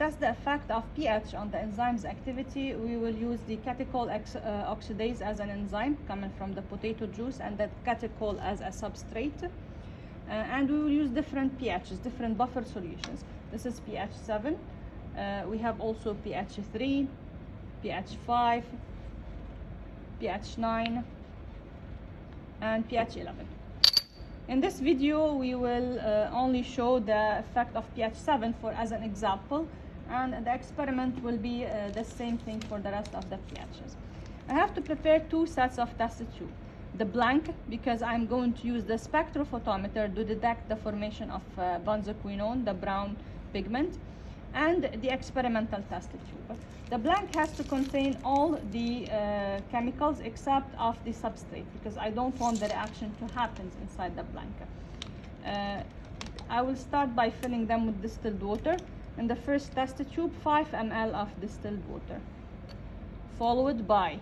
test the effect of pH on the enzyme's activity, we will use the catechol uh, oxidase as an enzyme coming from the potato juice and that catechol as a substrate. Uh, and we will use different pHs, different buffer solutions. This is pH 7. Uh, we have also pH 3, pH 5, pH 9, and pH 11. In this video, we will uh, only show the effect of pH 7 for as an example, and the experiment will be uh, the same thing for the rest of the pHs. I have to prepare two sets of test tube. The blank, because I'm going to use the spectrophotometer to detect the formation of uh, benzoquinone, the brown pigment, and the experimental test tube. The blank has to contain all the uh, chemicals except of the substrate because I don't want the reaction to happen inside the blank. Uh, I will start by filling them with distilled water. In the first test tube, 5 ml of distilled water, followed by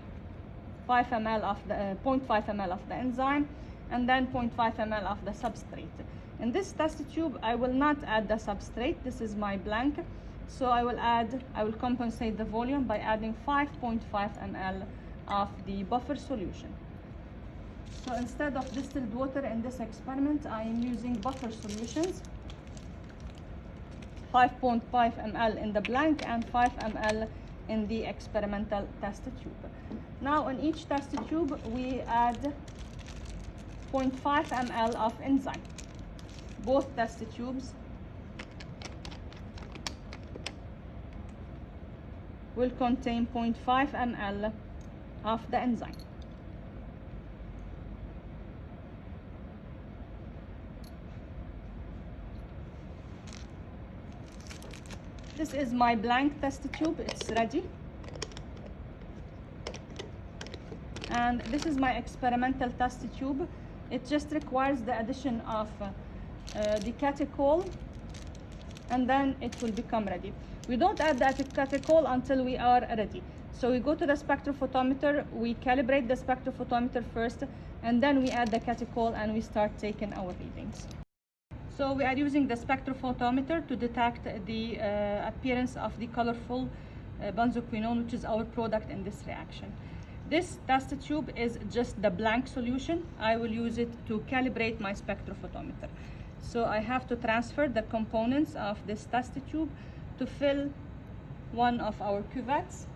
5 ml of the uh, 0.5 ml of the enzyme, and then 0.5 ml of the substrate. In this test tube, I will not add the substrate. This is my blank. So I will add, I will compensate the volume by adding 5.5 ml of the buffer solution. So instead of distilled water in this experiment, I am using buffer solutions. 5.5 ml in the blank and 5 ml in the experimental test tube. Now in each test tube, we add 0.5 ml of enzyme. Both test tubes will contain 0.5 ml of the enzyme. This is my blank test tube, it's ready. And this is my experimental test tube. It just requires the addition of uh, uh, the catechol and then it will become ready. We don't add the catechol until we are ready. So we go to the spectrophotometer, we calibrate the spectrophotometer first, and then we add the catechol and we start taking our readings. So we are using the spectrophotometer to detect the uh, appearance of the colorful uh, benzoquinone, which is our product in this reaction. This test tube is just the blank solution. I will use it to calibrate my spectrophotometer. So I have to transfer the components of this test tube to fill one of our cuvettes.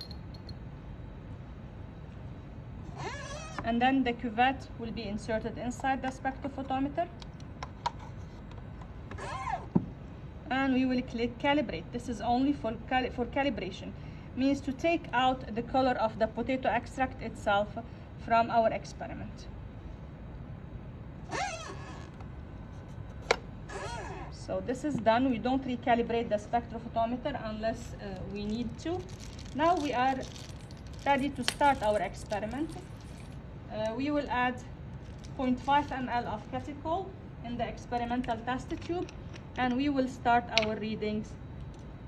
And then the cuvette will be inserted inside the spectrophotometer. And we will click calibrate. This is only for, for calibration. Means to take out the color of the potato extract itself from our experiment. So this is done. We don't recalibrate the spectrophotometer unless uh, we need to. Now we are ready to start our experiment. Uh, we will add 0.5 ml of catechol in the experimental test tube and we will start our readings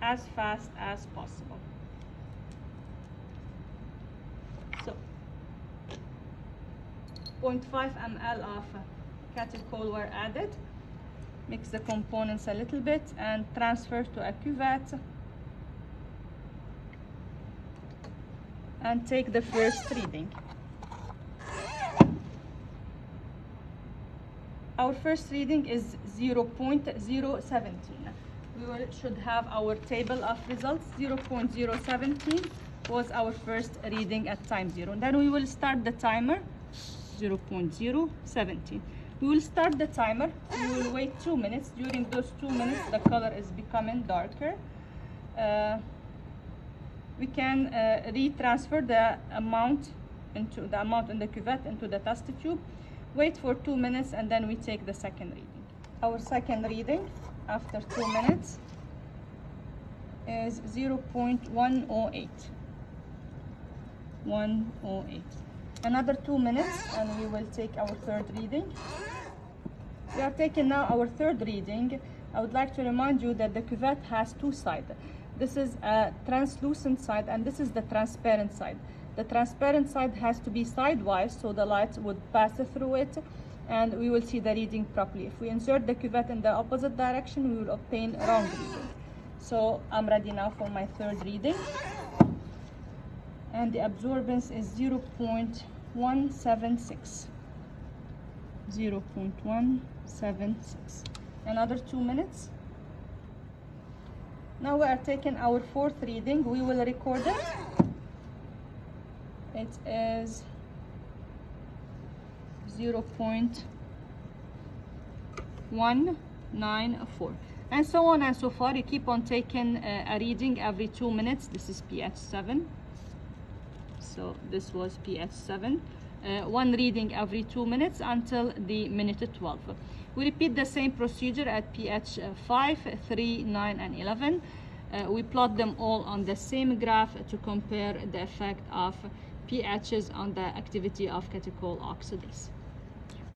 as fast as possible. So 0.5 ml of catechol were added mix the components a little bit and transfer to a cuvette and take the first reading. Our first reading is 0.017. We will, should have our table of results. 0.017 was our first reading at time zero. And then we will start the timer 0.017. We will start the timer. We will wait two minutes. During those two minutes, the color is becoming darker. Uh, we can uh, retransfer the amount into the amount in the cuvette into the test tube. Wait for two minutes and then we take the second reading. Our second reading after two minutes is 0.108. 108 another two minutes and we will take our third reading. We are taking now our third reading. I would like to remind you that the cuvette has two sides. This is a translucent side and this is the transparent side. The transparent side has to be sidewise so the light would pass through it and we will see the reading properly. If we insert the cuvette in the opposite direction, we will obtain wrong reading. So I'm ready now for my third reading. And the absorbance is 0.176. 0.176. Another two minutes. Now we are taking our fourth reading. We will record it. It is 0.194 and so on and so far you keep on taking uh, a reading every two minutes. This is pH 7 so this was pH 7 uh, one reading every two minutes until the minute 12 we repeat the same procedure at pH 5 3 9 and 11 uh, we plot them all on the same graph to compare the effect of pHs on the activity of catechol oxidase